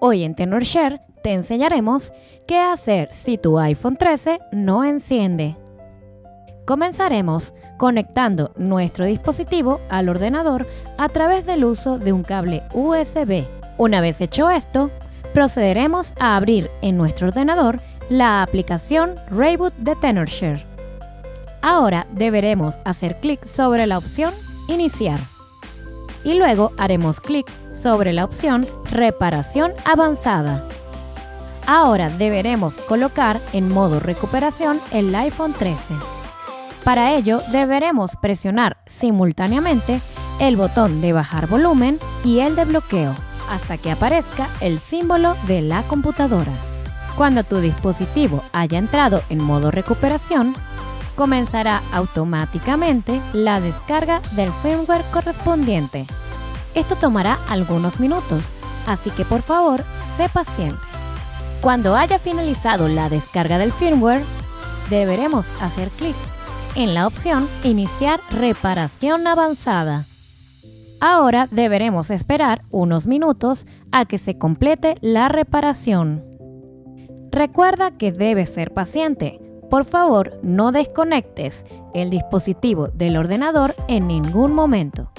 Hoy en TenorShare te enseñaremos qué hacer si tu iPhone 13 no enciende. Comenzaremos conectando nuestro dispositivo al ordenador a través del uso de un cable USB. Una vez hecho esto, procederemos a abrir en nuestro ordenador la aplicación Rayboot de TenorShare. Ahora deberemos hacer clic sobre la opción Iniciar y luego haremos clic sobre la opción Reparación avanzada. Ahora deberemos colocar en modo recuperación el iPhone 13. Para ello deberemos presionar simultáneamente el botón de bajar volumen y el de bloqueo hasta que aparezca el símbolo de la computadora. Cuando tu dispositivo haya entrado en modo recuperación, comenzará automáticamente la descarga del firmware correspondiente. Esto tomará algunos minutos, así que por favor, sé paciente. Cuando haya finalizado la descarga del firmware, deberemos hacer clic en la opción Iniciar reparación avanzada. Ahora deberemos esperar unos minutos a que se complete la reparación. Recuerda que debes ser paciente. Por favor, no desconectes el dispositivo del ordenador en ningún momento.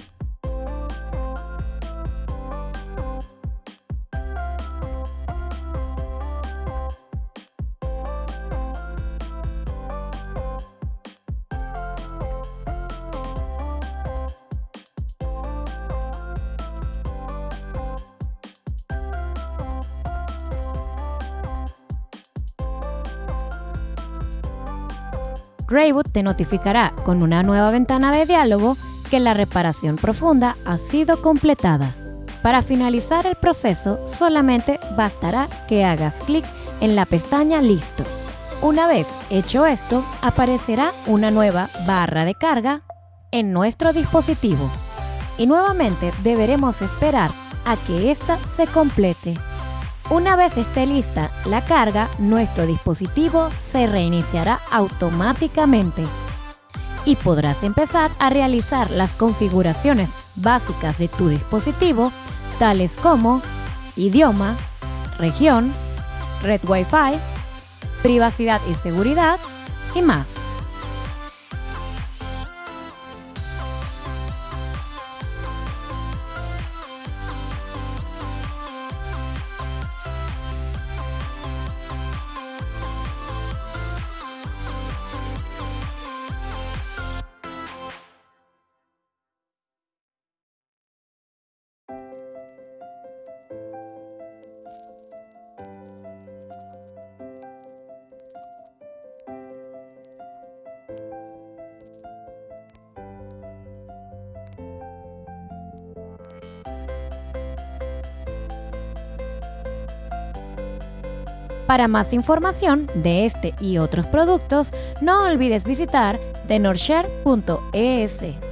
Rayboot te notificará con una nueva ventana de diálogo que la reparación profunda ha sido completada. Para finalizar el proceso, solamente bastará que hagas clic en la pestaña Listo. Una vez hecho esto, aparecerá una nueva barra de carga en nuestro dispositivo. Y nuevamente deberemos esperar a que ésta se complete. Una vez esté lista la carga, nuestro dispositivo se reiniciará automáticamente y podrás empezar a realizar las configuraciones básicas de tu dispositivo, tales como idioma, región, red Wi-Fi, privacidad y seguridad y más. Para más información de este y otros productos, no olvides visitar tenorshare.es.